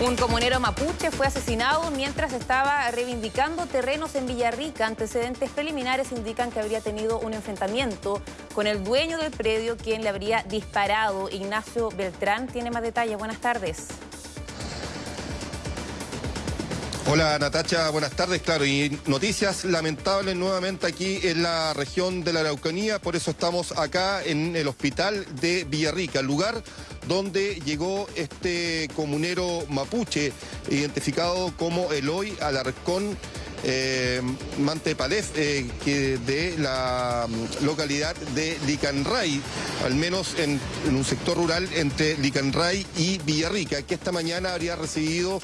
Un comunero mapuche fue asesinado mientras estaba reivindicando terrenos en Villarrica. Antecedentes preliminares indican que habría tenido un enfrentamiento con el dueño del predio, quien le habría disparado. Ignacio Beltrán tiene más detalles. Buenas tardes. Hola Natacha, buenas tardes. Claro, y noticias lamentables nuevamente aquí en la región de la Araucanía, por eso estamos acá en el hospital de Villarrica, el lugar donde llegó este comunero mapuche, identificado como Eloy Alarcón eh, Mantepalef, eh, de la mm, localidad de Licanray, al menos en, en un sector rural entre Licanray y Villarrica, que esta mañana habría recibido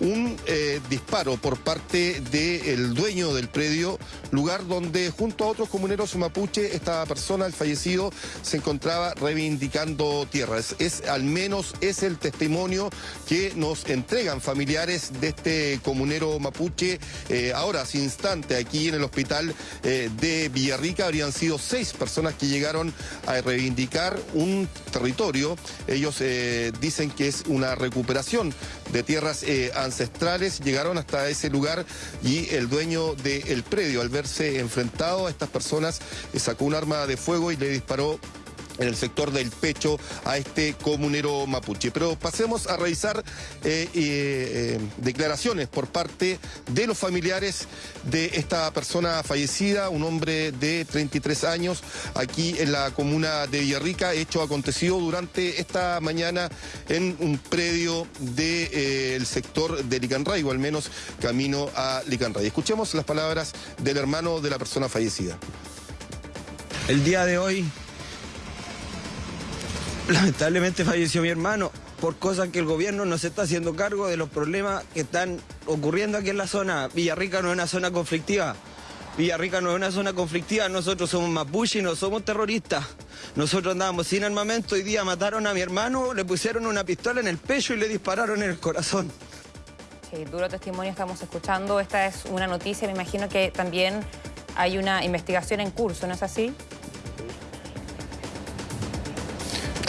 un eh, disparo por parte del dueño del predio, lugar donde junto a otros comuneros mapuche esta persona, el fallecido, se encontraba reivindicando tierras. Es, al menos es el testimonio que nos entregan familiares de este comunero mapuche. Eh, ahora, sin instante, aquí en el hospital eh, de Villarrica habrían sido seis personas que llegaron a reivindicar un territorio. Ellos dicen que es una recuperación de tierras ancestrales llegaron hasta ese lugar y el dueño del predio, al verse enfrentado a estas personas, sacó un arma de fuego y le disparó en el sector del pecho a este comunero mapuche. Pero pasemos a revisar eh, eh, declaraciones por parte de los familiares de esta persona fallecida, un hombre de 33 años, aquí en la comuna de Villarrica, hecho acontecido durante esta mañana en un predio del eh, sector de Licanray, o al menos camino a Licanray. Escuchemos las palabras del hermano de la persona fallecida. El día de hoy Lamentablemente falleció mi hermano por cosas que el gobierno no se está haciendo cargo de los problemas que están ocurriendo aquí en la zona. Villarrica no es una zona conflictiva. Villarrica no es una zona conflictiva, nosotros somos mapuche y no somos terroristas. Nosotros andábamos sin armamento, hoy día mataron a mi hermano, le pusieron una pistola en el pecho y le dispararon en el corazón. Sí, duro testimonio estamos escuchando. Esta es una noticia, me imagino que también hay una investigación en curso, ¿no es así?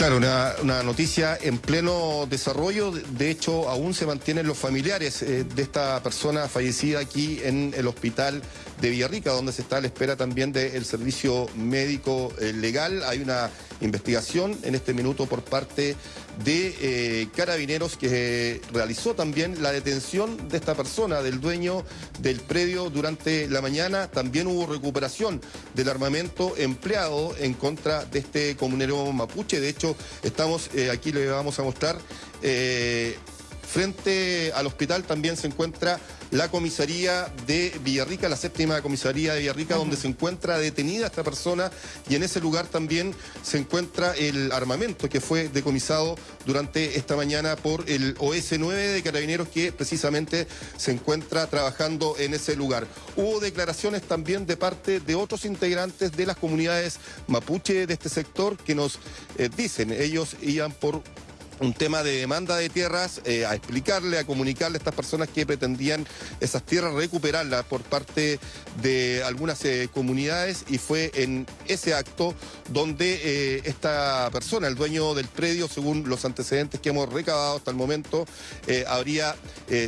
Claro, una, noticia en pleno desarrollo. De hecho, aún se mantienen los familiares eh, de esta persona fallecida aquí en el hospital de Villarrica, donde se está a la espera también del servicio médico eh, legal. Hay una investigación en este minuto por parte de eh, Carabineros que realizó también la detención de esta persona, del dueño del predio durante la mañana. También hubo recuperación del armamento empleado en contra de este comunero mapuche. De hecho, estamos, eh, aquí le vamos a mostrar, frente al hospital también se encuentra la comisaría de Villarrica, la séptima comisaría de Villarrica, donde se encuentra detenida esta persona y en ese lugar también se encuentra el armamento que fue decomisado durante esta mañana por el OS-9 de Carabineros que precisamente se encuentra trabajando en ese lugar. Hubo declaraciones también de parte de otros integrantes de las comunidades mapuche de este sector que nos eh, dicen, ellos iban por un tema de demanda de tierras, eh, a explicarle, a comunicarle a estas personas que pretendían esas tierras recuperarlas por parte de algunas eh, comunidades y fue en ese acto donde eh, esta persona, el dueño del predio, según los antecedentes que hemos recabado hasta el momento, habría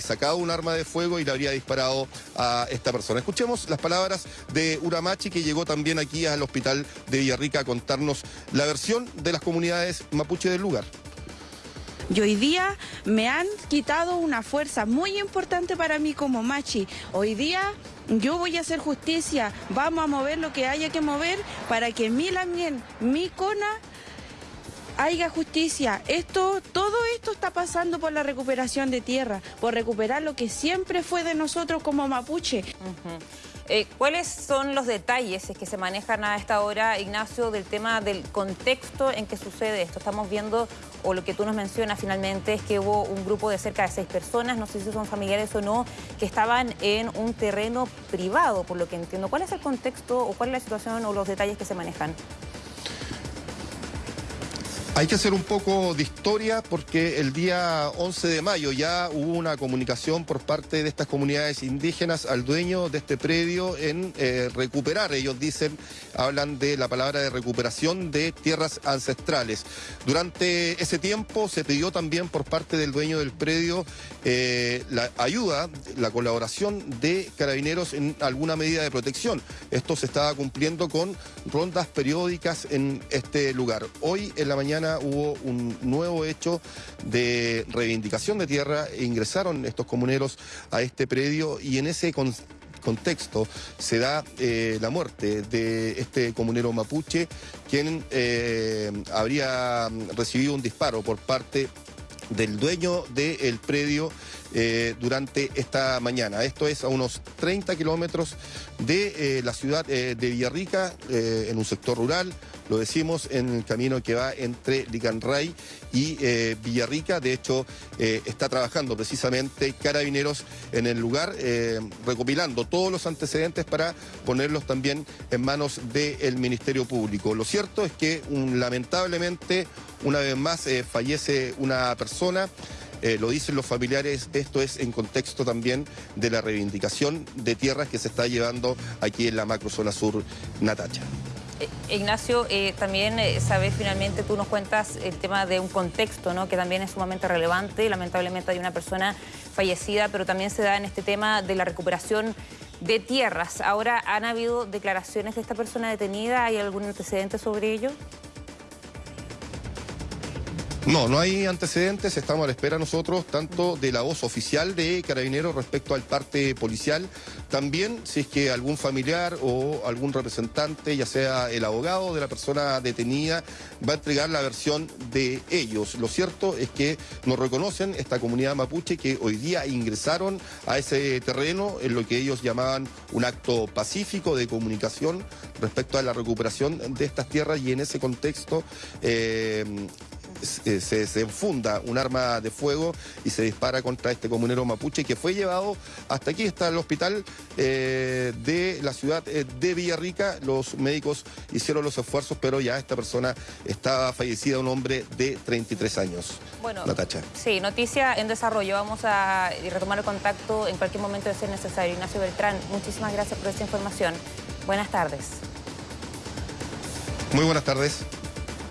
sacado un arma de fuego y le habría disparado a esta persona. Escuchemos las palabras de Uramachi que llegó también aquí al hospital de Villarrica a contarnos la versión de las comunidades mapuche del lugar. Y hoy día me han quitado una fuerza muy importante para mí como machi. Hoy día yo voy a hacer justicia, vamos a mover lo que haya que mover para que mi Lamien, mi Cona, haya justicia. Esto, todo esto está pasando por la recuperación de tierra, por recuperar lo que siempre fue de nosotros como mapuche. Eh, ¿Cuáles son los detalles que se manejan a esta hora, Ignacio, del tema del contexto en que sucede esto? Estamos viendo, o lo que tú nos mencionas finalmente, es que hubo un grupo de cerca de seis personas, no sé si son familiares o no, que estaban en un terreno privado, por lo que entiendo. ¿Cuál es el contexto o cuál es la situación o los detalles que se manejan? Hay que hacer un poco de historia porque el día 11 de mayo ya hubo una comunicación por parte de estas comunidades indígenas al dueño de este predio en eh, recuperar, ellos dicen, hablan de la palabra de recuperación de tierras ancestrales. Durante ese tiempo se pidió también por parte del dueño del predio eh, la ayuda, la colaboración de carabineros en alguna medida de protección. Esto se estaba cumpliendo con rondas periódicas en este lugar. Hoy en la mañana hubo un nuevo hecho de reivindicación de tierra, e ingresaron estos comuneros a este predio y en ese contexto se da eh, la muerte de este comunero mapuche, quien eh, habría recibido un disparo por parte del dueño del predio eh, durante esta mañana. Esto es a unos 30 kilómetros de la ciudad de Villarrica, en un sector rural lo decimos en el camino que va entre Licanray y eh, Villarrica. De hecho, eh, está trabajando precisamente carabineros en el lugar, eh, recopilando todos los antecedentes para ponerlos también en manos del Ministerio Público. Lo cierto es que lamentablemente, una vez más, fallece una persona. Lo dicen los familiares, esto es en contexto también de la reivindicación de tierras que se está llevando aquí en la macrozona sur Natacha. Eh, Ignacio, eh, también eh, sabes, finalmente tú nos cuentas el tema de un contexto, ¿no? Que también es sumamente relevante. Lamentablemente hay una persona fallecida, pero también se da en este tema de la recuperación de tierras. Ahora, ¿han habido declaraciones de esta persona detenida? ¿Hay algún antecedente sobre ello? No, no hay antecedentes, estamos a la espera nosotros tanto de la voz oficial de Carabineros respecto al parte policial, también si es que algún familiar o algún representante, ya sea el abogado de la persona detenida, va a entregar la versión de ellos. Lo cierto es que nos reconocen esta comunidad mapuche que hoy día ingresaron a ese terreno en lo que ellos llamaban un acto pacífico de comunicación respecto a la recuperación de estas tierras y en ese contexto eh, se, se, enfunda un arma de fuego y se dispara contra este comunero mapuche que fue llevado hasta aquí, está el hospital eh, de la ciudad eh, de Villarrica. Los médicos hicieron los esfuerzos, pero ya esta persona estaba fallecida, un hombre de 33 años. Bueno, Natacha. Sí, noticia en desarrollo. Vamos a retomar el contacto en cualquier momento de ser necesario. Ignacio Beltrán, muchísimas gracias por esta información. Buenas tardes. Muy buenas tardes.